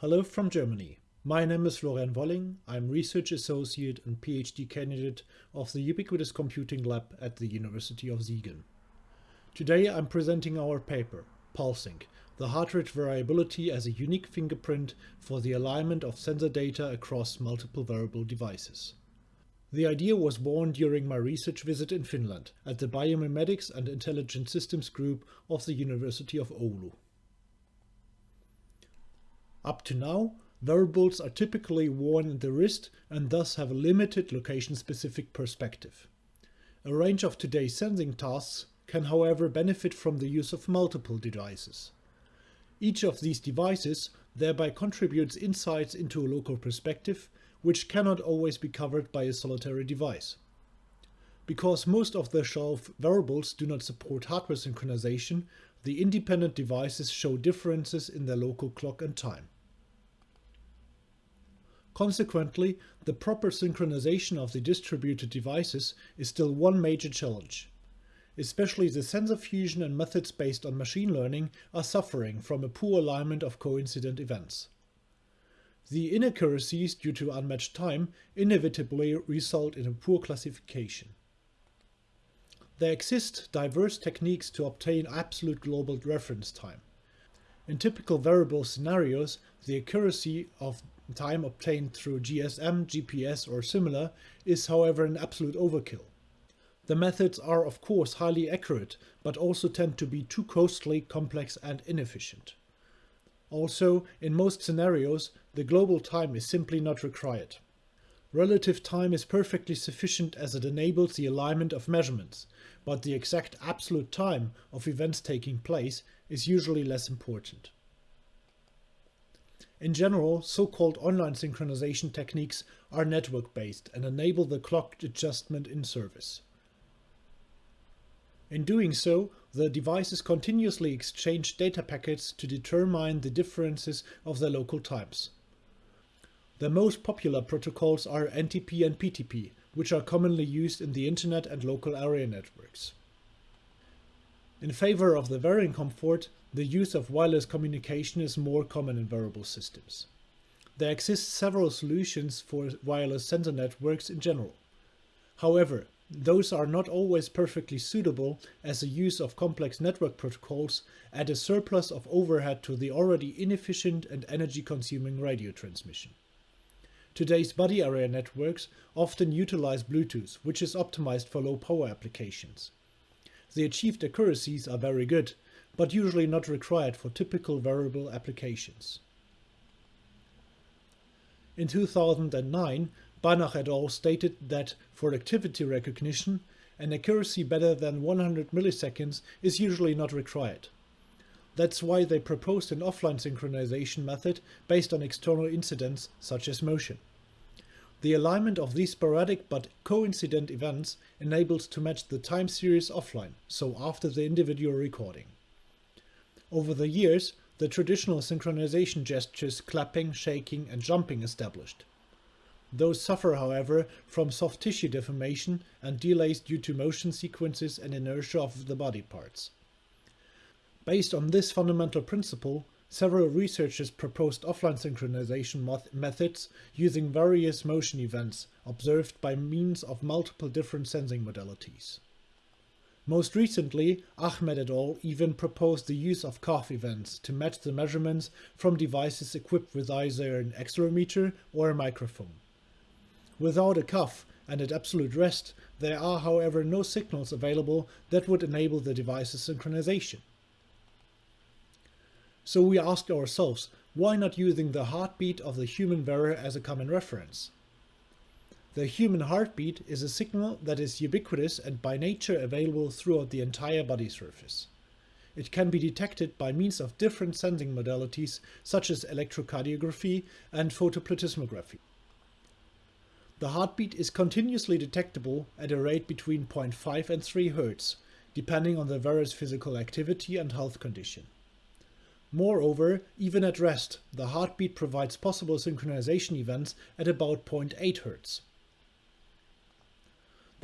Hello from Germany. My name is Florian Wolling. I'm Research Associate and PhD candidate of the Ubiquitous Computing Lab at the University of Siegen. Today I'm presenting our paper, PulseSync, the heart rate variability as a unique fingerprint for the alignment of sensor data across multiple wearable devices. The idea was born during my research visit in Finland at the Biomimetics and Intelligent Systems Group of the University of Oulu. Up to now, wearables are typically worn in the wrist and thus have a limited location-specific perspective. A range of today's sensing tasks can however benefit from the use of multiple devices. Each of these devices thereby contributes insights into a local perspective, which cannot always be covered by a solitary device. Because most of the shelf wearables do not support hardware synchronization, the independent devices show differences in their local clock and time. Consequently, the proper synchronization of the distributed devices is still one major challenge. Especially the sensor fusion and methods based on machine learning are suffering from a poor alignment of coincident events. The inaccuracies due to unmatched time inevitably result in a poor classification. There exist diverse techniques to obtain absolute global reference time. In typical variable scenarios, the accuracy of time obtained through GSM, GPS or similar is however an absolute overkill. The methods are of course highly accurate, but also tend to be too costly, complex and inefficient. Also, in most scenarios, the global time is simply not required. Relative time is perfectly sufficient as it enables the alignment of measurements, but the exact absolute time of events taking place is usually less important. In general, so-called online synchronization techniques are network-based and enable the clock adjustment in service. In doing so, the devices continuously exchange data packets to determine the differences of their local times. The most popular protocols are NTP and PTP, which are commonly used in the internet and local area networks. In favor of the varying comfort, the use of wireless communication is more common in wearable systems. There exist several solutions for wireless sensor networks in general. However, those are not always perfectly suitable as the use of complex network protocols add a surplus of overhead to the already inefficient and energy-consuming radio transmission. Today's body area networks often utilize Bluetooth, which is optimized for low power applications. The achieved accuracies are very good, but usually not required for typical wearable applications. In 2009, Bannach et al. stated that for activity recognition, an accuracy better than 100 milliseconds is usually not required. That's why they proposed an offline synchronization method based on external incidents such as motion. The alignment of these sporadic but coincident events enables to match the time series offline, so after the individual recording. Over the years, the traditional synchronization gestures clapping, shaking and jumping established. Those suffer, however, from soft tissue deformation and delays due to motion sequences and inertia of the body parts. Based on this fundamental principle, several researchers proposed offline synchronization methods using various motion events observed by means of multiple different sensing modalities. Most recently, Ahmed et al. even proposed the use of cough events to match the measurements from devices equipped with either an accelerometer or a microphone. Without a cough and at absolute rest, there are however no signals available that would enable the device's synchronization. So we ask ourselves, why not using the heartbeat of the human wearer as a common reference? The human heartbeat is a signal that is ubiquitous and by nature available throughout the entire body surface. It can be detected by means of different sensing modalities such as electrocardiography and photoplethysmography. The heartbeat is continuously detectable at a rate between 0.5 and 3 Hz, depending on the various physical activity and health condition. Moreover, even at rest, the heartbeat provides possible synchronization events at about 0.8 Hz.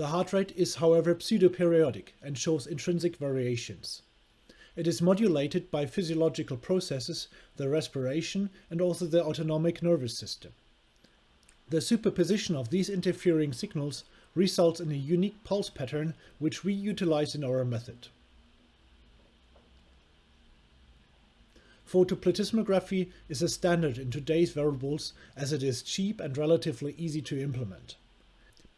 The heart rate is however pseudoperiodic and shows intrinsic variations. it is modulated by physiological processes, the respiration and also the autonomic nervous system. The superposition of these interfering signals results in a unique pulse pattern which we utilize in our method. Photoplethysmography is a standard in today's wearables as it is cheap and relatively easy to implement.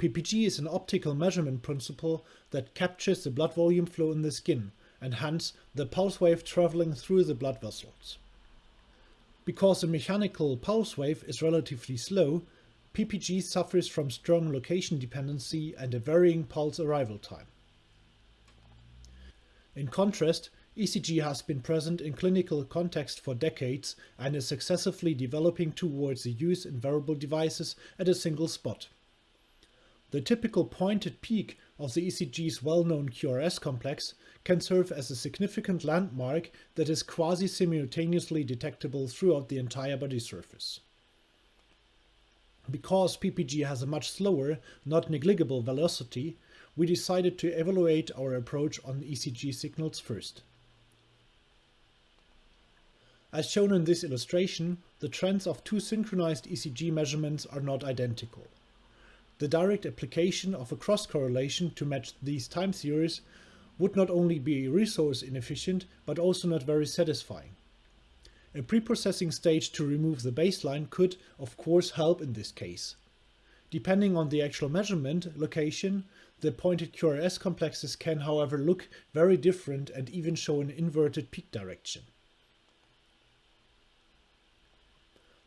PPG is an optical measurement principle that captures the blood volume flow in the skin and hence the pulse wave traveling through the blood vessels. Because a mechanical pulse wave is relatively slow, PPG suffers from strong location dependency and a varying pulse arrival time. In contrast, ECG has been present in clinical context for decades and is successively developing towards the use in wearable devices at a single spot. The typical pointed peak of the ECG's well-known QRS complex can serve as a significant landmark that is quasi-simultaneously detectable throughout the entire body surface. Because PPG has a much slower, not negligible velocity, we decided to evaluate our approach on ECG signals first. As shown in this illustration, the trends of two synchronized ECG measurements are not identical. The direct application of a cross-correlation to match these time series would not only be resource inefficient, but also not very satisfying. A preprocessing stage to remove the baseline could, of course, help in this case. Depending on the actual measurement location, the pointed QRS complexes can however look very different and even show an inverted peak direction.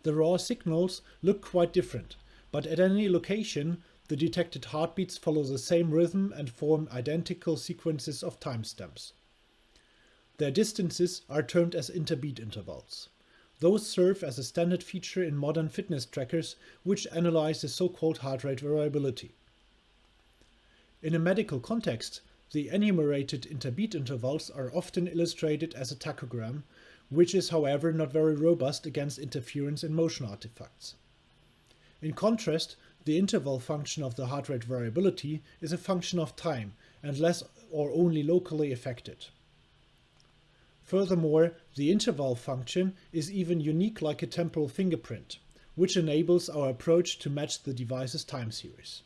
The raw signals look quite different, but at any location the detected heartbeats follow the same rhythm and form identical sequences of timestamps. Their distances are termed as interbeat intervals. Those serve as a standard feature in modern fitness trackers which analyze the so-called heart rate variability. In a medical context, the enumerated interbeat intervals are often illustrated as a tachogram which is however not very robust against interference in motion artifacts. In contrast, the interval function of the heart rate variability is a function of time and less or only locally affected. Furthermore, the interval function is even unique like a temporal fingerprint, which enables our approach to match the device's time series.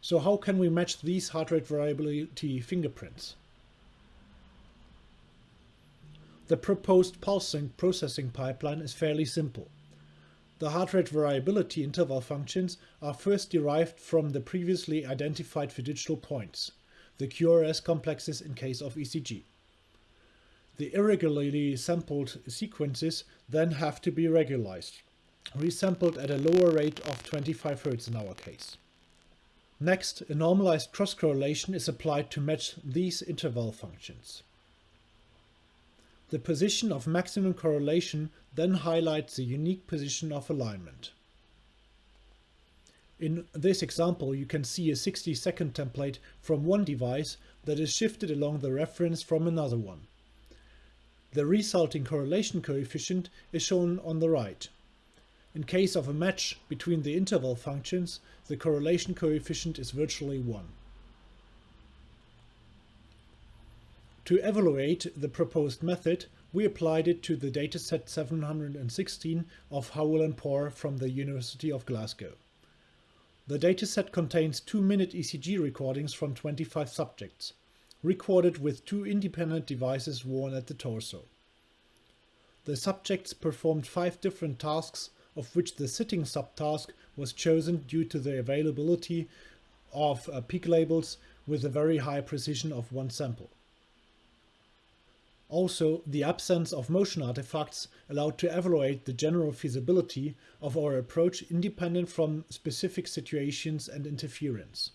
So how can we match these heart rate variability fingerprints? The proposed PulseSync processing pipeline is fairly simple. The heart rate variability interval functions are first derived from the previously identified fiducial points, the QRS complexes in case of ECG. The irregularly sampled sequences then have to be regularized, resampled at a lower rate of 25 Hz in our case. Next, a normalized cross-correlation is applied to match these interval functions. The position of maximum correlation then highlights the unique position of alignment. In this example, you can see a 60 second template from one device that is shifted along the reference from another one. The resulting correlation coefficient is shown on the right. In case of a match between the interval functions, the correlation coefficient is virtually 1. To evaluate the proposed method, we applied it to the dataset 716 of Howell and Porr from the University of Glasgow. The dataset contains 2-minute ECG recordings from 25 subjects, recorded with two independent devices worn at the torso. The subjects performed five different tasks, of which the sitting subtask was chosen due to the availability of uh, peak labels with a very high precision of one sample. Also, the absence of motion artifacts allowed to evaluate the general feasibility of our approach independent from specific situations and interference.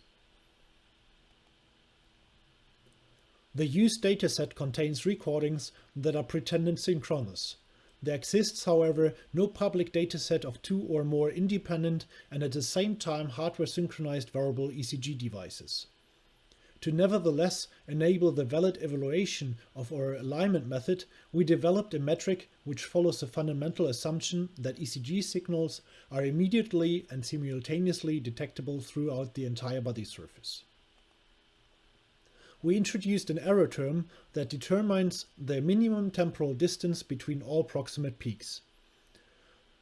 The used dataset contains recordings that are pretended synchronous. There exists, however, no public dataset of two or more independent and at the same time hardware synchronized wearable ECG devices. To nevertheless enable the valid evaluation of our alignment method, we developed a metric which follows the fundamental assumption that ECG signals are immediately and simultaneously detectable throughout the entire body surface. we introduced an error term that determines the minimum temporal distance between all proximate peaks.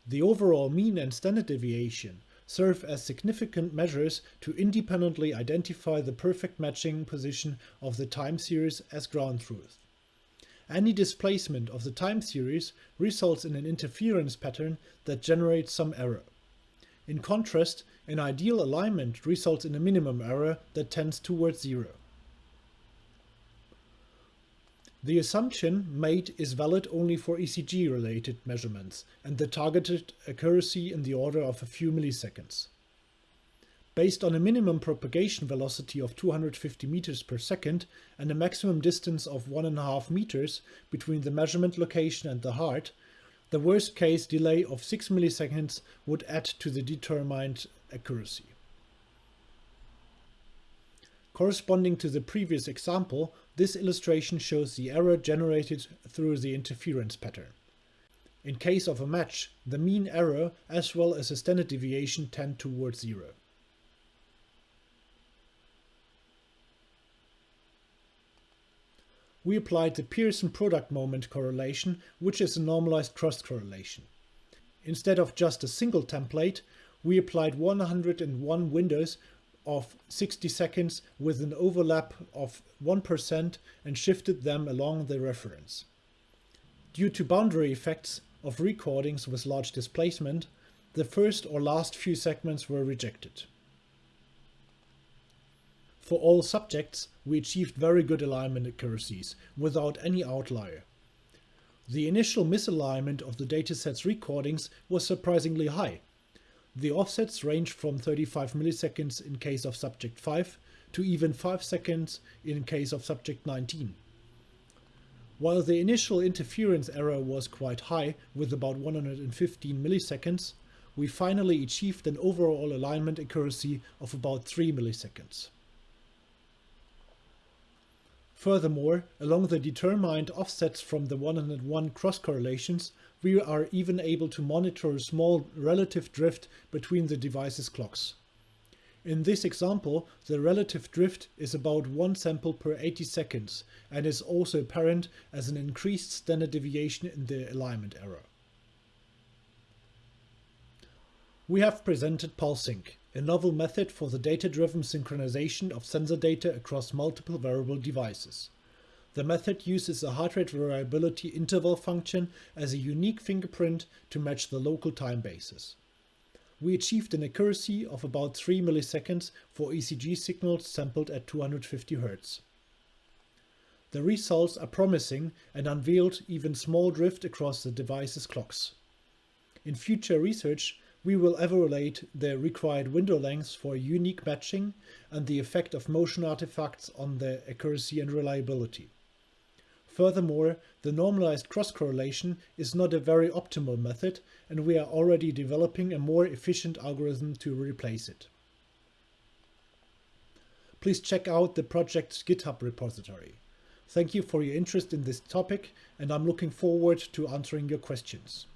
The overall mean and standard deviation serve as significant measures to independently identify the perfect matching position of the time series as ground truth. Any displacement of the time series results in an interference pattern that generates some error. In contrast, an ideal alignment results in a minimum error that tends towards zero. The assumption made is valid only for ECG-related measurements and the targeted accuracy in the order of a few milliseconds. Based on a minimum propagation velocity of 250 meters per second and a maximum distance of 1.5 meters between the measurement location and the heart, the worst case delay of 6 milliseconds would add to the determined accuracy. Corresponding to the previous example, this illustration shows the error generated through the interference pattern. In case of a match, the mean error as well as the standard deviation tend towards zero. We applied the Pearson product moment correlation, which is a normalized cross correlation. Instead of just a single template, we applied 101 windows of 60 seconds with an overlap of 1% and shifted them along the reference. Due to boundary effects of recordings with large displacement, the first or last few segments were rejected. For all subjects, we achieved very good alignment accuracies without any outlier. The initial misalignment of the dataset's recordings was surprisingly high, the offsets range from 35 milliseconds in case of subject 5 to even 5 seconds in case of subject 19. While the initial interference error was quite high with about 115 milliseconds, we finally achieved an overall alignment accuracy of about 3 milliseconds. Furthermore, along the determined offsets from the 101 cross correlations, we are even able to monitor a small relative drift between the device's clocks. In this example, the relative drift is about one sample per 80 seconds and is also apparent as an increased standard deviation in the alignment error. We have presented PulseSync, a novel method for the data-driven synchronization of sensor data across multiple wearable devices. The method uses a heart rate variability interval function as a unique fingerprint to match the local time basis. We achieved an accuracy of about 3 milliseconds for ECG signals sampled at 250 Hz. The results are promising and unveiled even small drift across the device's clocks. In future research, we will evaluate the required window lengths for unique matching and the effect of motion artifacts on the accuracy and reliability. Furthermore, the normalized cross-correlation is not a very optimal method and we are already developing a more efficient algorithm to replace it. Please check out the project's GitHub repository. Thank you for your interest in this topic and I'm looking forward to answering your questions.